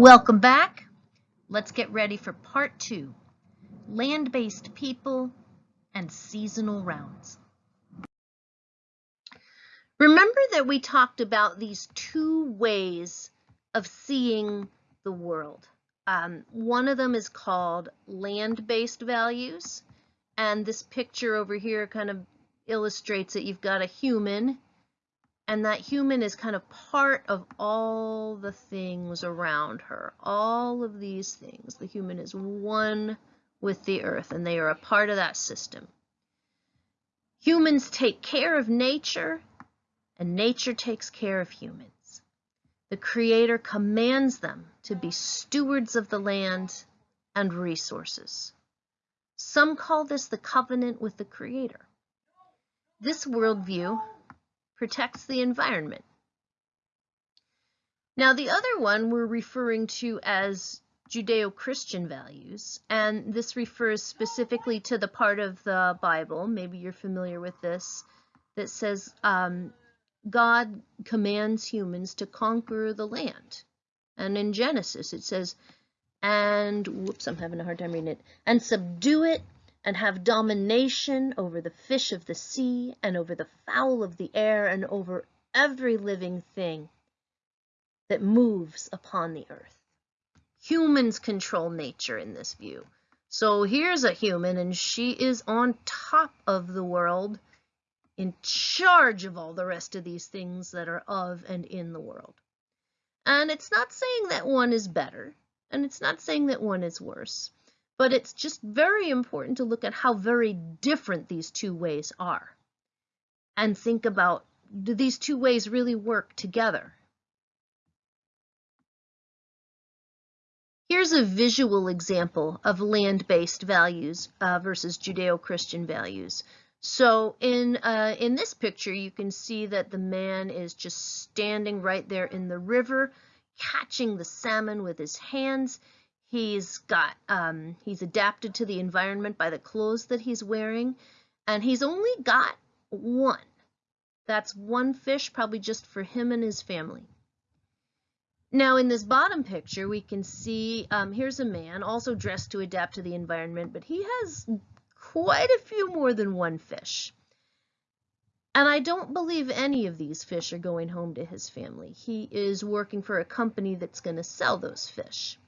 Welcome back. Let's get ready for part two, land-based people and seasonal rounds. Remember that we talked about these two ways of seeing the world. Um, one of them is called land-based values, and this picture over here kind of illustrates that you've got a human and that human is kind of part of all the things around her. All of these things. The human is one with the earth, and they are a part of that system. Humans take care of nature, and nature takes care of humans. The Creator commands them to be stewards of the land and resources. Some call this the covenant with the Creator. This worldview protects the environment. Now, the other one we're referring to as Judeo-Christian values, and this refers specifically to the part of the Bible, maybe you're familiar with this, that says um, God commands humans to conquer the land. And in Genesis it says, and, whoops, I'm having a hard time reading it, and subdue it and have domination over the fish of the sea and over the fowl of the air and over every living thing that moves upon the earth. Humans control nature in this view. So here's a human and she is on top of the world in charge of all the rest of these things that are of and in the world. And it's not saying that one is better and it's not saying that one is worse. But it's just very important to look at how very different these two ways are and think about, do these two ways really work together? Here's a visual example of land-based values uh, versus Judeo-Christian values. So in, uh, in this picture, you can see that the man is just standing right there in the river, catching the salmon with his hands. He's got, um, he's adapted to the environment by the clothes that he's wearing, and he's only got one. That's one fish, probably just for him and his family. Now in this bottom picture, we can see, um, here's a man also dressed to adapt to the environment, but he has quite a few more than one fish. And I don't believe any of these fish are going home to his family. He is working for a company that's going to sell those fish.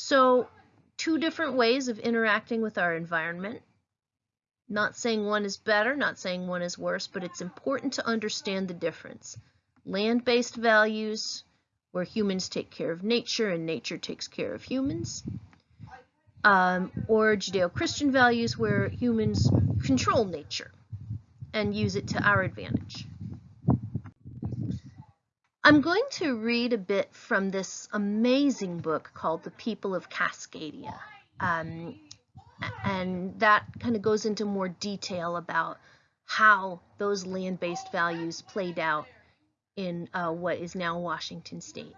So two different ways of interacting with our environment. Not saying one is better, not saying one is worse, but it's important to understand the difference. Land-based values, where humans take care of nature and nature takes care of humans. Um, or Judeo-Christian values, where humans control nature and use it to our advantage. I'm going to read a bit from this amazing book called The People of Cascadia. Um, and that kind of goes into more detail about how those land-based values played out in uh, what is now Washington State.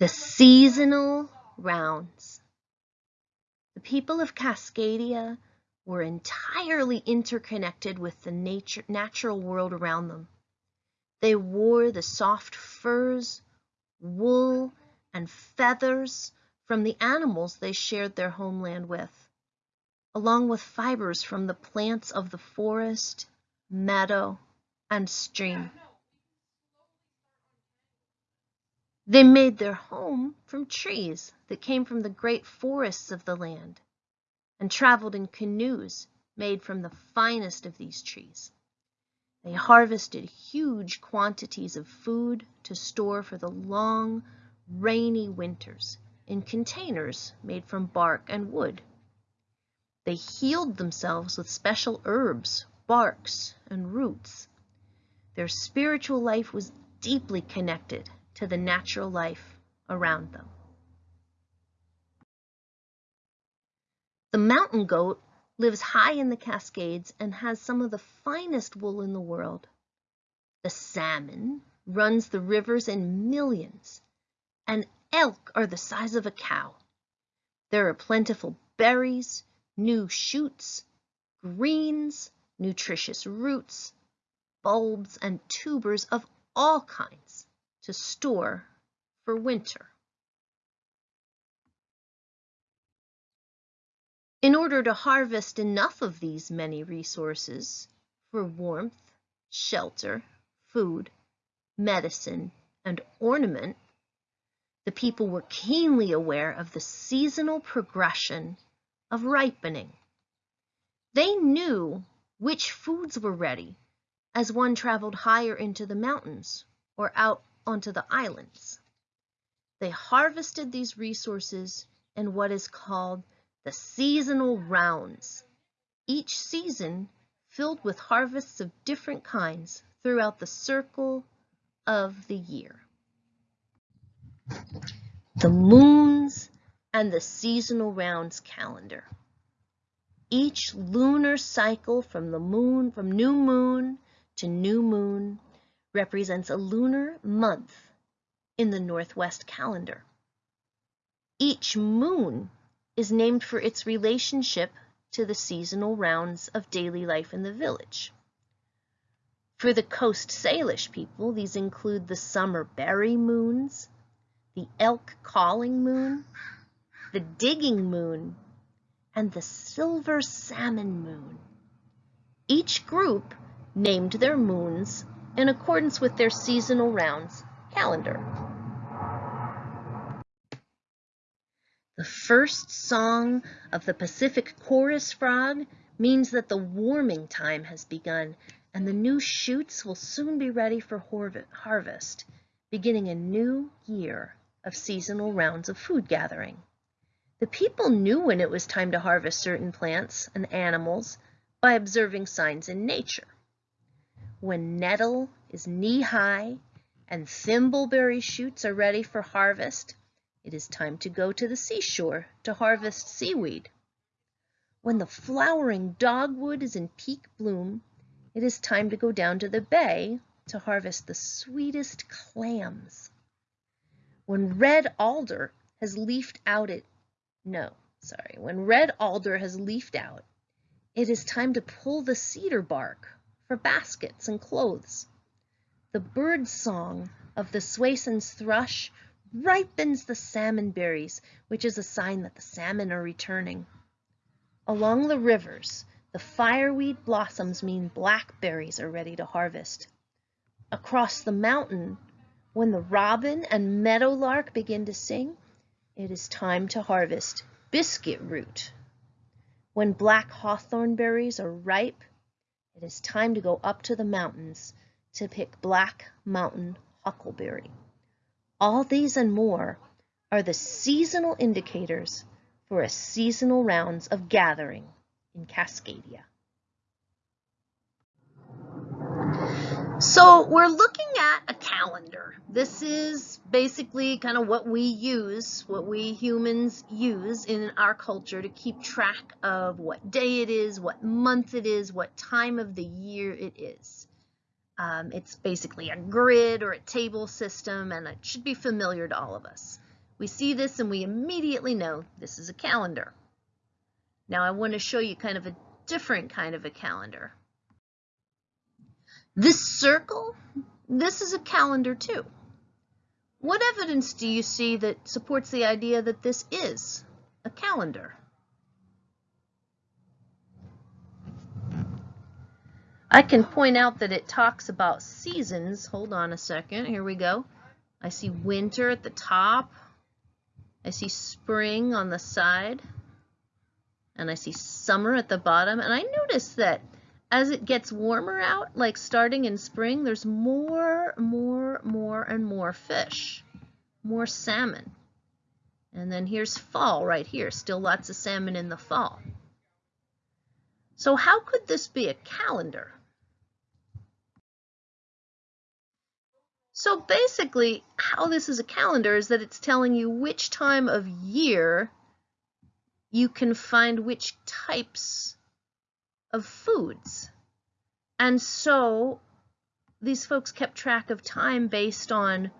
The seasonal rounds. The people of Cascadia were entirely interconnected with the nature, natural world around them. They wore the soft furs, wool, and feathers from the animals they shared their homeland with, along with fibers from the plants of the forest, meadow, and stream. They made their home from trees that came from the great forests of the land and traveled in canoes made from the finest of these trees. They harvested huge quantities of food to store for the long, rainy winters in containers made from bark and wood. They healed themselves with special herbs, barks, and roots. Their spiritual life was deeply connected to the natural life around them. The mountain goat lives high in the Cascades and has some of the finest wool in the world. The salmon runs the rivers in millions, and elk are the size of a cow. There are plentiful berries, new shoots, greens, nutritious roots, bulbs, and tubers of all kinds. to store for winter. In order to harvest enough of these many resources for warmth, shelter, food, medicine, and ornament, the people were keenly aware of the seasonal progression of ripening. They knew which foods were ready as one traveled higher into the mountains or out onto the islands. They harvested these resources in what is called the seasonal rounds, each season filled with harvests of different kinds throughout the circle of the year. The moons and the seasonal rounds calendar. Each lunar cycle from the moon, from new moon to new moon represents a lunar month in the Northwest calendar. Each moon is named for its relationship to the seasonal rounds of daily life in the village. For the Coast Salish people, these include the summer berry moons, the elk calling moon, the digging moon, and the silver salmon moon. Each group named their moons in accordance with their seasonal rounds calendar. The first song of the Pacific chorus frog means that the warming time has begun and the new shoots will soon be ready for harvest, beginning a new year of seasonal rounds of food gathering. The people knew when it was time to harvest certain plants and animals by observing signs in nature. When nettle is knee-high and thimbleberry shoots are ready for harvest, it is time to go to the seashore to harvest seaweed. When the flowering dogwood is in peak bloom, it is time to go down to the bay to harvest the sweetest clams. When red alder has leafed out it, no, sorry, when red alder has leafed out, it is time to pull the cedar bark for baskets and clothes. The bird song of the Swainson's thrush ripens the salmon berries, which is a sign that the salmon are returning. Along the rivers, the fireweed blossoms mean blackberries are ready to harvest. Across the mountain, when the robin and meadowlark begin to sing, it is time to harvest biscuit root. When black hawthorn berries are ripe, it is time to go up to the mountains to pick black mountain huckleberry. All these and more are the seasonal indicators for a seasonal rounds of gathering in Cascadia. So we're looking at a calendar. This is basically kind of what we use, what we humans use in our culture to keep track of what day it is, what month it is, what time of the year it is. Um, it's basically a grid or a table system and it should be familiar to all of us. We see this and we immediately know this is a calendar. Now I want to show you kind of a different kind of a calendar. This circle, this is a calendar too. What evidence do you see that supports the idea that this is a calendar? I can point out that it talks about seasons. Hold on a second. Here we go. I see winter at the top. I see spring on the side. And I see summer at the bottom. And I notice that as it gets warmer out, like starting in spring, there's more, more, more, and more fish, more salmon. And then here's fall right here, still lots of salmon in the fall. So how could this be a calendar? So basically, how this is a calendar is that it's telling you which time of year you can find which types of foods. And so these folks kept track of time based on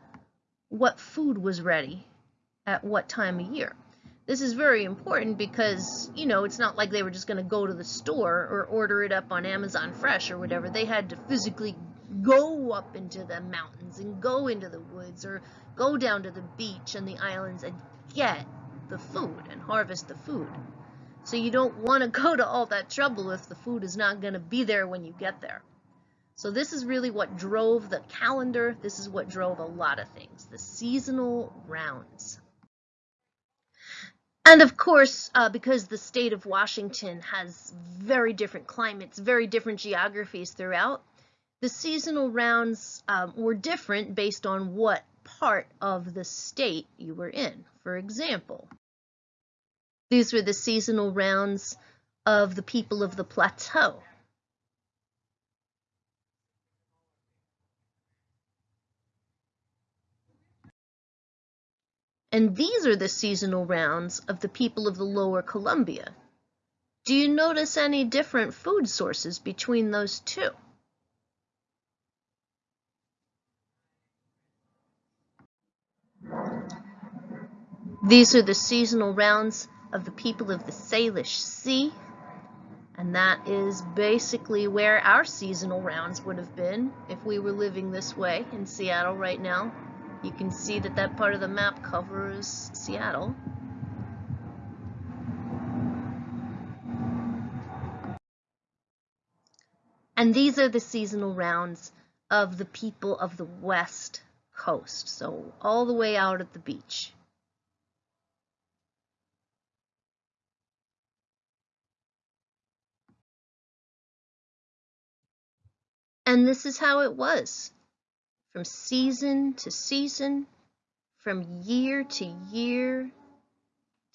what food was ready at what time of year. This is very important because, you know, it's not like they were just going to go to the store or order it up on Amazon Fresh or whatever. They had to physically go up into the mountains and go into the woods or go down to the beach and the islands and get the food and harvest the food. So you don't want to go to all that trouble if the food is not going to be there when you get there. So this is really what drove the calendar. This is what drove a lot of things, the seasonal rounds. And of course, uh, because the state of Washington has very different climates, very different geographies throughout, the seasonal rounds um, were different based on what part of the state you were in. For example, these were the seasonal rounds of the people of the plateau. And these are the seasonal rounds of the people of the lower Columbia. Do you notice any different food sources between those two? These are the seasonal rounds of the people of the Salish Sea, and that is basically where our seasonal rounds would have been if we were living this way in Seattle right now. You can see that that part of the map covers Seattle. And these are the seasonal rounds of the people of the west coast, so all the way out at the beach. And this is how it was from season to season, from year to year,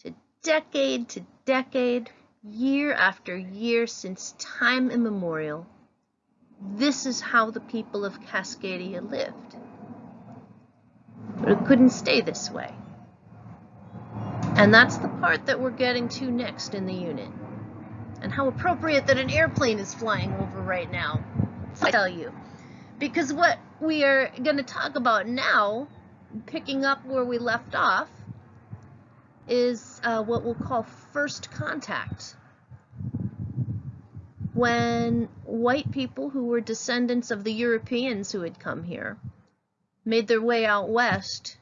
to decade to decade, year after year since time immemorial. This is how the people of Cascadia lived. But it couldn't stay this way. And that's the part that we're getting to next in the unit. And how appropriate that an airplane is flying over right now. I tell you. Because what we are going to talk about now, picking up where we left off, is uh, what we'll call first contact. When white people who were descendants of the Europeans who had come here made their way out west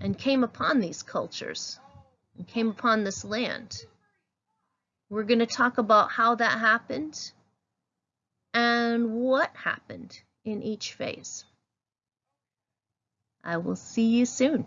and came upon these cultures and came upon this land. We're going to talk about how that happened and what happened in each phase. I will see you soon.